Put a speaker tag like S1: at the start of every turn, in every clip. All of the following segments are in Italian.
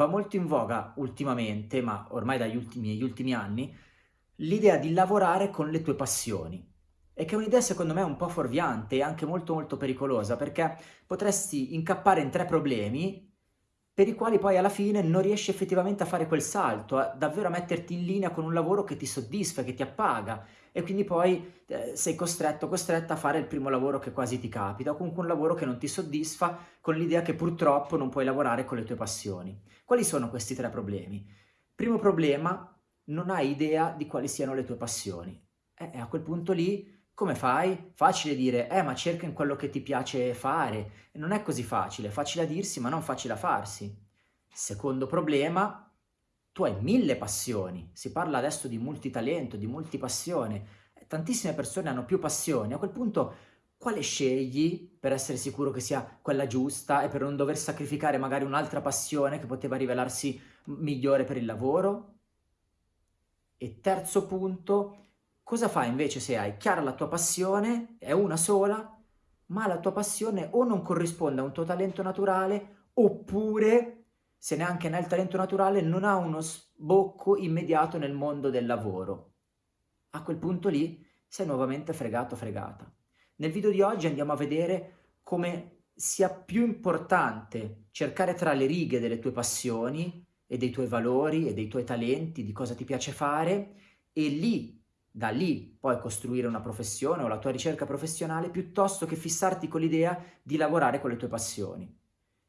S1: va molto in voga ultimamente, ma ormai dagli ultimi, ultimi anni, l'idea di lavorare con le tue passioni. E che è un'idea secondo me un po' fuorviante e anche molto molto pericolosa, perché potresti incappare in tre problemi per i quali poi alla fine non riesci effettivamente a fare quel salto, a davvero metterti in linea con un lavoro che ti soddisfa, che ti appaga e quindi poi eh, sei costretto, costretta a fare il primo lavoro che quasi ti capita o comunque un lavoro che non ti soddisfa con l'idea che purtroppo non puoi lavorare con le tue passioni. Quali sono questi tre problemi? Primo problema, non hai idea di quali siano le tue passioni. E a quel punto lì come fai? Facile dire, eh ma cerca in quello che ti piace fare. Non è così facile, facile a dirsi ma non facile a farsi. Secondo problema, tu hai mille passioni. Si parla adesso di multitalento, di multipassione. Tantissime persone hanno più passioni. A quel punto quale scegli per essere sicuro che sia quella giusta e per non dover sacrificare magari un'altra passione che poteva rivelarsi migliore per il lavoro? E terzo punto, Cosa fai invece se hai chiara la tua passione, è una sola, ma la tua passione o non corrisponde a un tuo talento naturale, oppure, se neanche nel talento naturale, non ha uno sbocco immediato nel mondo del lavoro. A quel punto lì sei nuovamente fregato fregata. Nel video di oggi andiamo a vedere come sia più importante cercare tra le righe delle tue passioni e dei tuoi valori e dei tuoi talenti, di cosa ti piace fare, e lì da lì poi costruire una professione o la tua ricerca professionale piuttosto che fissarti con l'idea di lavorare con le tue passioni.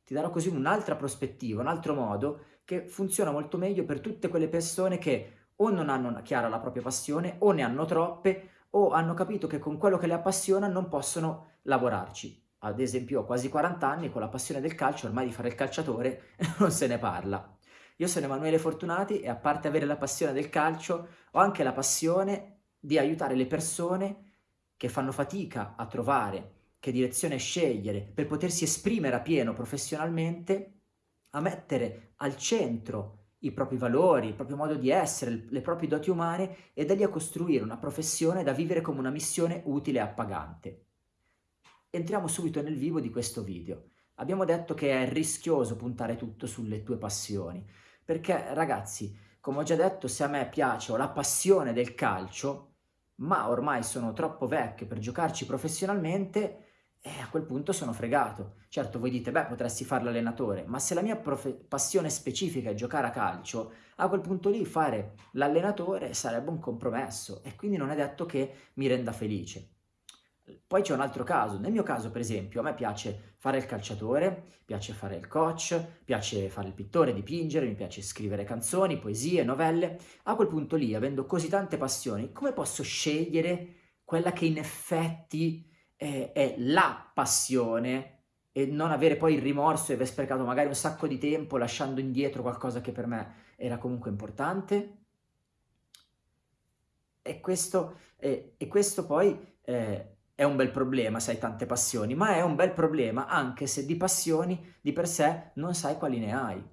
S1: Ti darò così un'altra prospettiva, un altro modo che funziona molto meglio per tutte quelle persone che o non hanno chiara la propria passione o ne hanno troppe o hanno capito che con quello che le appassiona non possono lavorarci. Ad esempio ho quasi 40 anni con la passione del calcio, ormai di fare il calciatore non se ne parla. Io sono Emanuele Fortunati e a parte avere la passione del calcio, ho anche la passione di aiutare le persone che fanno fatica a trovare che direzione scegliere per potersi esprimere a pieno professionalmente, a mettere al centro i propri valori, il proprio modo di essere, le proprie doti umane e da lì a costruire una professione da vivere come una missione utile e appagante. Entriamo subito nel vivo di questo video. Abbiamo detto che è rischioso puntare tutto sulle tue passioni, perché ragazzi, come ho già detto, se a me piace, ho la passione del calcio, ma ormai sono troppo vecchio per giocarci professionalmente, e a quel punto sono fregato. Certo, voi dite, beh, potresti fare l'allenatore, ma se la mia passione specifica è giocare a calcio, a quel punto lì fare l'allenatore sarebbe un compromesso e quindi non è detto che mi renda felice. Poi c'è un altro caso, nel mio caso per esempio a me piace fare il calciatore, piace fare il coach, piace fare il pittore, dipingere, mi piace scrivere canzoni, poesie, novelle. A quel punto lì, avendo così tante passioni, come posso scegliere quella che in effetti è, è la passione e non avere poi il rimorso e aver sprecato magari un sacco di tempo lasciando indietro qualcosa che per me era comunque importante? E questo, eh, e questo poi... Eh, è un bel problema se hai tante passioni, ma è un bel problema anche se di passioni di per sé non sai quali ne hai.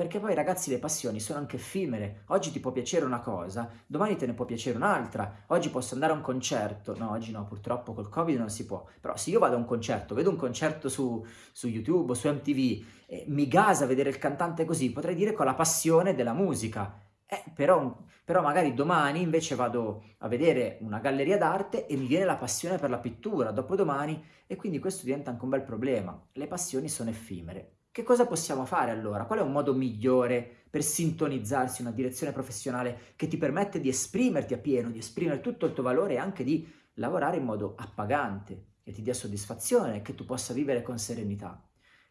S1: Perché poi ragazzi le passioni sono anche effimere, oggi ti può piacere una cosa, domani te ne può piacere un'altra, oggi posso andare a un concerto, no oggi no purtroppo col covid non si può, però se io vado a un concerto, vedo un concerto su, su YouTube o su MTV e mi gasa vedere il cantante così, potrei dire ho la passione della musica, eh, però, però magari domani invece vado a vedere una galleria d'arte e mi viene la passione per la pittura, dopodomani, e quindi questo diventa anche un bel problema. Le passioni sono effimere. Che cosa possiamo fare allora? Qual è un modo migliore per sintonizzarsi in una direzione professionale che ti permette di esprimerti a pieno, di esprimere tutto il tuo valore e anche di lavorare in modo appagante, che ti dia soddisfazione, che tu possa vivere con serenità?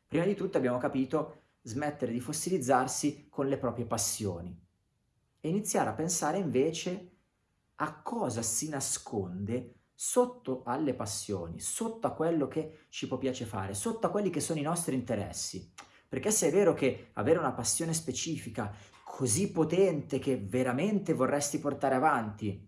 S1: Prima di tutto abbiamo capito smettere di fossilizzarsi con le proprie passioni e iniziare a pensare invece a cosa si nasconde sotto alle passioni, sotto a quello che ci può piace fare, sotto a quelli che sono i nostri interessi. Perché se è vero che avere una passione specifica così potente che veramente vorresti portare avanti,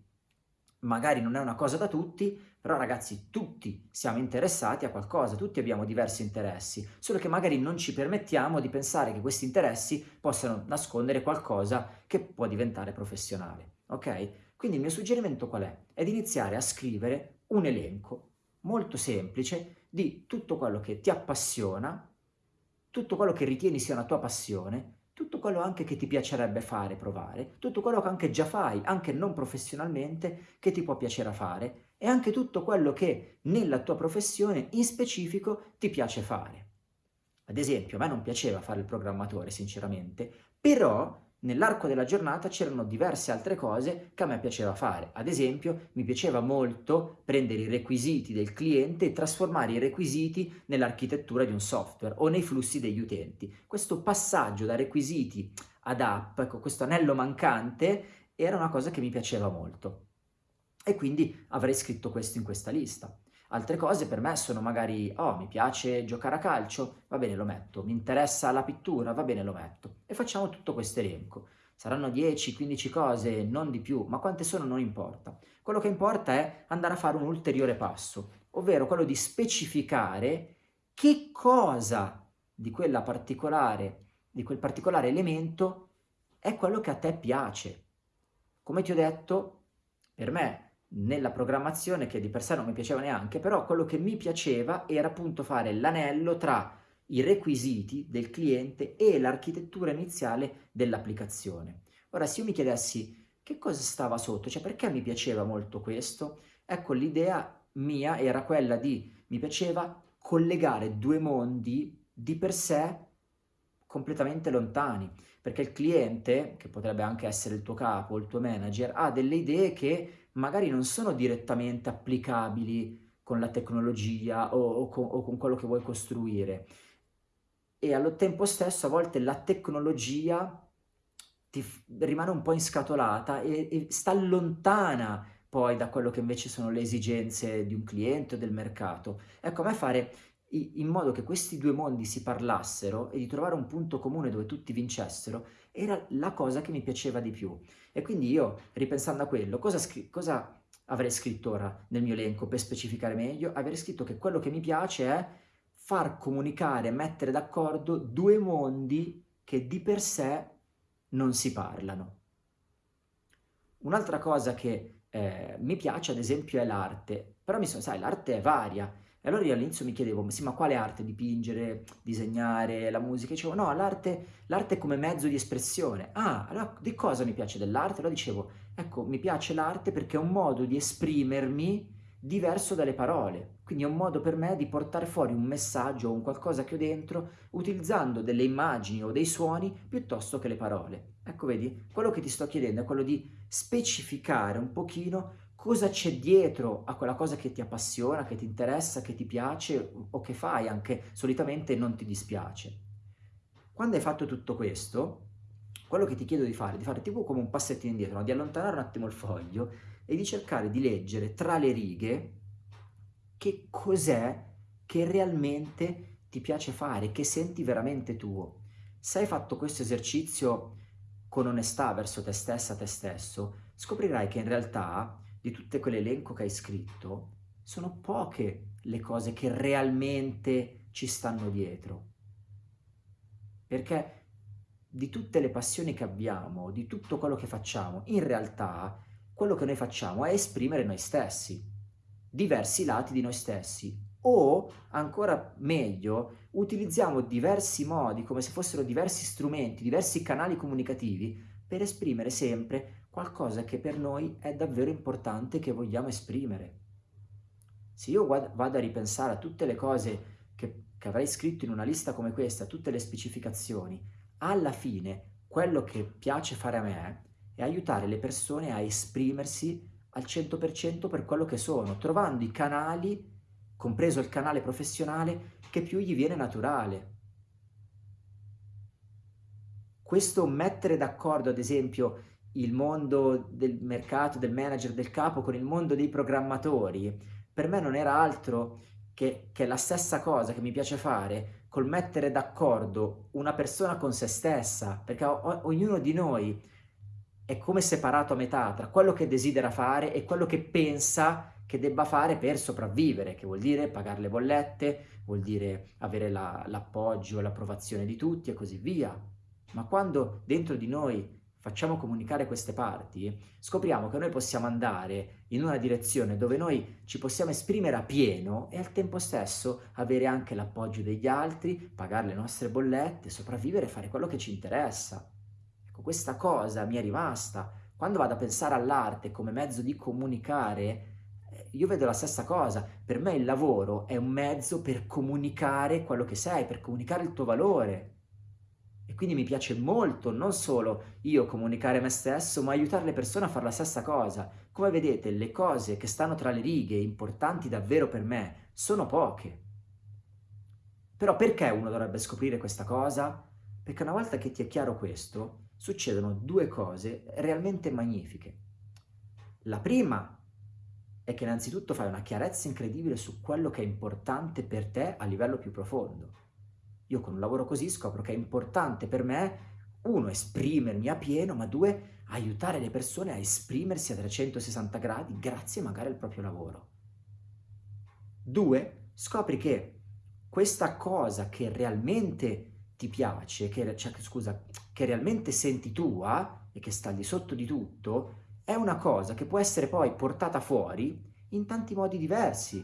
S1: magari non è una cosa da tutti, però ragazzi tutti siamo interessati a qualcosa, tutti abbiamo diversi interessi, solo che magari non ci permettiamo di pensare che questi interessi possano nascondere qualcosa che può diventare professionale, ok? Quindi il mio suggerimento qual è? È di iniziare a scrivere un elenco molto semplice di tutto quello che ti appassiona, tutto quello che ritieni sia una tua passione, tutto quello anche che ti piacerebbe fare, provare, tutto quello che anche già fai, anche non professionalmente, che ti può piacere fare, e anche tutto quello che nella tua professione in specifico ti piace fare. Ad esempio, a me non piaceva fare il programmatore, sinceramente, però nell'arco della giornata c'erano diverse altre cose che a me piaceva fare. Ad esempio, mi piaceva molto prendere i requisiti del cliente e trasformare i requisiti nell'architettura di un software o nei flussi degli utenti. Questo passaggio da requisiti ad app, ecco, questo anello mancante, era una cosa che mi piaceva molto. E quindi avrei scritto questo in questa lista. Altre cose per me sono magari, oh, mi piace giocare a calcio, va bene, lo metto. Mi interessa la pittura, va bene, lo metto. E facciamo tutto questo elenco. Saranno 10, 15 cose, non di più, ma quante sono non importa. Quello che importa è andare a fare un ulteriore passo, ovvero quello di specificare che cosa di quella particolare, di quel particolare elemento è quello che a te piace. Come ti ho detto, per me nella programmazione che di per sé non mi piaceva neanche, però quello che mi piaceva era appunto fare l'anello tra i requisiti del cliente e l'architettura iniziale dell'applicazione. Ora, se io mi chiedessi che cosa stava sotto, cioè perché mi piaceva molto questo, ecco l'idea mia era quella di, mi piaceva collegare due mondi di per sé completamente lontani, perché il cliente, che potrebbe anche essere il tuo capo, il tuo manager, ha delle idee che magari non sono direttamente applicabili con la tecnologia o, o, con, o con quello che vuoi costruire. E allo tempo stesso a volte la tecnologia ti rimane un po' inscatolata e, e sta lontana poi da quello che invece sono le esigenze di un cliente o del mercato. Ecco, a me fare in modo che questi due mondi si parlassero e di trovare un punto comune dove tutti vincessero, era la cosa che mi piaceva di più. E quindi io, ripensando a quello, cosa, cosa avrei scritto ora nel mio elenco per specificare meglio? Avrei scritto che quello che mi piace è far comunicare, mettere d'accordo due mondi che di per sé non si parlano. Un'altra cosa che eh, mi piace ad esempio è l'arte, però mi sono, sai, l'arte è varia, e allora io all'inizio mi chiedevo, sì, ma quale arte? Dipingere, disegnare, la musica? Dicevo, no, l'arte, l'arte come mezzo di espressione. Ah, allora di cosa mi piace dell'arte? Allora dicevo, ecco, mi piace l'arte perché è un modo di esprimermi diverso dalle parole. Quindi è un modo per me di portare fuori un messaggio o un qualcosa che ho dentro utilizzando delle immagini o dei suoni piuttosto che le parole. Ecco, vedi, quello che ti sto chiedendo è quello di specificare un pochino cosa c'è dietro a quella cosa che ti appassiona, che ti interessa, che ti piace o che fai anche solitamente non ti dispiace. Quando hai fatto tutto questo, quello che ti chiedo di fare, di fare tipo come un passettino indietro, no? di allontanare un attimo il foglio e di cercare di leggere tra le righe che cos'è che realmente ti piace fare, che senti veramente tuo. Se hai fatto questo esercizio con onestà verso te stessa, te stesso, scoprirai che in realtà di tutto quell'elenco che hai scritto, sono poche le cose che realmente ci stanno dietro. Perché di tutte le passioni che abbiamo, di tutto quello che facciamo, in realtà quello che noi facciamo è esprimere noi stessi, diversi lati di noi stessi, o ancora meglio, utilizziamo diversi modi, come se fossero diversi strumenti, diversi canali comunicativi, per esprimere sempre qualcosa che per noi è davvero importante che vogliamo esprimere. Se io vado a ripensare a tutte le cose che, che avrei scritto in una lista come questa, tutte le specificazioni, alla fine quello che piace fare a me è aiutare le persone a esprimersi al 100% per quello che sono, trovando i canali, compreso il canale professionale, che più gli viene naturale. Questo mettere d'accordo, ad esempio, il mondo del mercato, del manager, del capo con il mondo dei programmatori, per me non era altro che, che la stessa cosa che mi piace fare col mettere d'accordo una persona con se stessa, perché o, ognuno di noi è come separato a metà tra quello che desidera fare e quello che pensa che debba fare per sopravvivere, che vuol dire pagare le bollette, vuol dire avere l'appoggio la, l'approvazione di tutti e così via. Ma quando dentro di noi facciamo comunicare queste parti, scopriamo che noi possiamo andare in una direzione dove noi ci possiamo esprimere a pieno e al tempo stesso avere anche l'appoggio degli altri, pagare le nostre bollette, sopravvivere e fare quello che ci interessa. Ecco, questa cosa mi è rimasta. Quando vado a pensare all'arte come mezzo di comunicare, io vedo la stessa cosa, per me il lavoro è un mezzo per comunicare quello che sei, per comunicare il tuo valore. E quindi mi piace molto non solo io comunicare me stesso, ma aiutare le persone a fare la stessa cosa. Come vedete, le cose che stanno tra le righe, importanti davvero per me, sono poche. Però perché uno dovrebbe scoprire questa cosa? Perché una volta che ti è chiaro questo, succedono due cose realmente magnifiche. La prima è che innanzitutto fai una chiarezza incredibile su quello che è importante per te a livello più profondo. Io con un lavoro così scopro che è importante per me, uno, esprimermi a pieno, ma due, aiutare le persone a esprimersi a 360 gradi grazie magari al proprio lavoro. Due, scopri che questa cosa che realmente ti piace, che, cioè, scusa, che realmente senti tua e che sta al di sotto di tutto, è una cosa che può essere poi portata fuori in tanti modi diversi.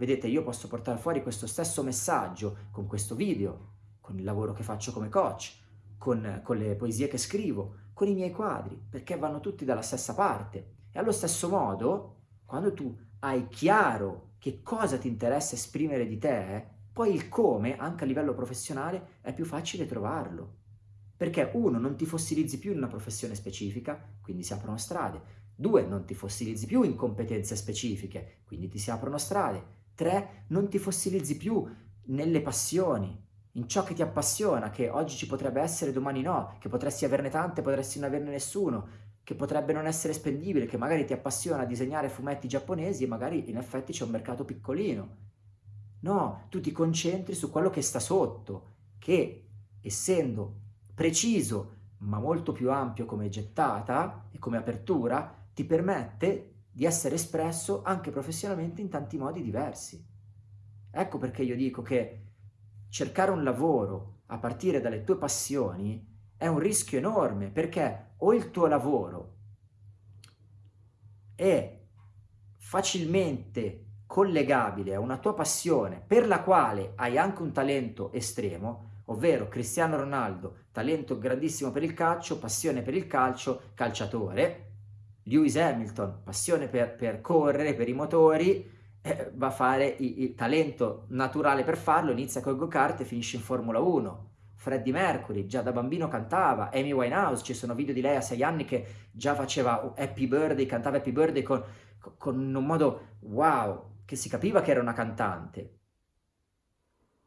S1: Vedete, io posso portare fuori questo stesso messaggio con questo video, con il lavoro che faccio come coach, con, con le poesie che scrivo, con i miei quadri, perché vanno tutti dalla stessa parte. E allo stesso modo, quando tu hai chiaro che cosa ti interessa esprimere di te, poi il come, anche a livello professionale, è più facile trovarlo. Perché uno, non ti fossilizzi più in una professione specifica, quindi si aprono strade, due, non ti fossilizzi più in competenze specifiche, quindi ti si aprono strade, tre, non ti fossilizzi più nelle passioni, in ciò che ti appassiona, che oggi ci potrebbe essere, domani no, che potresti averne tante, potresti non averne nessuno, che potrebbe non essere spendibile, che magari ti appassiona disegnare fumetti giapponesi e magari in effetti c'è un mercato piccolino. No, tu ti concentri su quello che sta sotto, che essendo preciso ma molto più ampio come gettata e come apertura, ti permette di essere espresso anche professionalmente in tanti modi diversi. Ecco perché io dico che cercare un lavoro a partire dalle tue passioni è un rischio enorme perché o il tuo lavoro è facilmente collegabile a una tua passione per la quale hai anche un talento estremo, ovvero Cristiano Ronaldo, talento grandissimo per il calcio, passione per il calcio, calciatore, Lewis Hamilton, passione per, per correre, per i motori, eh, va a fare il talento naturale per farlo, inizia con il go-kart e finisce in Formula 1. Freddie Mercury, già da bambino cantava, Amy Winehouse, ci sono video di lei a sei anni che già faceva Happy Birthday, cantava Happy Birthday con, con un modo wow, che si capiva che era una cantante.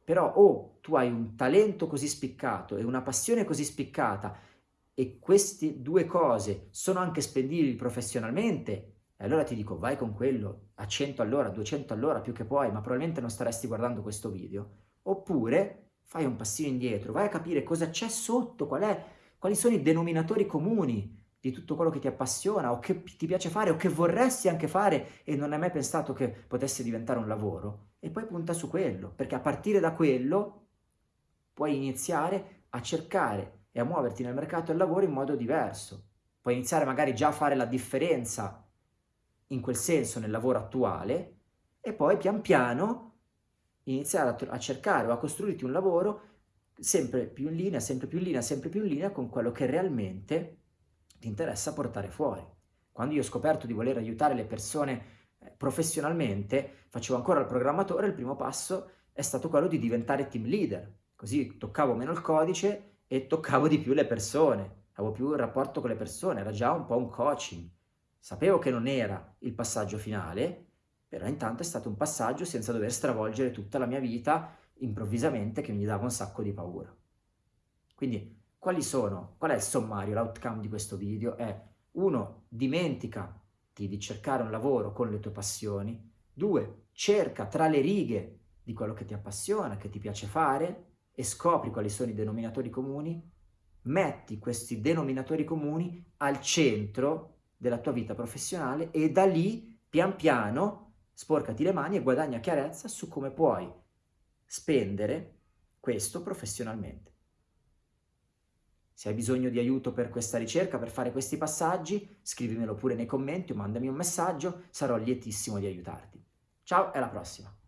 S1: Però o oh, tu hai un talento così spiccato e una passione così spiccata e queste due cose sono anche spendibili professionalmente, allora ti dico vai con quello a 100 all'ora, 200 all'ora più che puoi, ma probabilmente non staresti guardando questo video. Oppure fai un passino indietro, vai a capire cosa c'è sotto, qual è, quali sono i denominatori comuni di tutto quello che ti appassiona o che ti piace fare o che vorresti anche fare e non hai mai pensato che potesse diventare un lavoro e poi punta su quello, perché a partire da quello puoi iniziare a cercare e a muoverti nel mercato del lavoro in modo diverso. Puoi iniziare magari già a fare la differenza in quel senso nel lavoro attuale e poi pian piano iniziare a, a cercare o a costruirti un lavoro sempre più in linea, sempre più in linea, sempre più in linea con quello che realmente ti interessa portare fuori. Quando io ho scoperto di voler aiutare le persone eh, professionalmente, facevo ancora il programmatore, il primo passo è stato quello di diventare team leader, così toccavo meno il codice e toccavo di più le persone, avevo più il rapporto con le persone, era già un po' un coaching. Sapevo che non era il passaggio finale, però intanto è stato un passaggio senza dover stravolgere tutta la mia vita improvvisamente che mi dava un sacco di paura. Quindi quali sono? Qual è il sommario, l'outcome di questo video? È 1. Dimenticati di cercare un lavoro con le tue passioni. 2. Cerca tra le righe di quello che ti appassiona, che ti piace fare e scopri quali sono i denominatori comuni. Metti questi denominatori comuni al centro della tua vita professionale e da lì, pian piano, sporcati le mani e guadagna chiarezza su come puoi spendere questo professionalmente. Se hai bisogno di aiuto per questa ricerca, per fare questi passaggi, scrivimelo pure nei commenti o mandami un messaggio, sarò lietissimo di aiutarti. Ciao e alla prossima!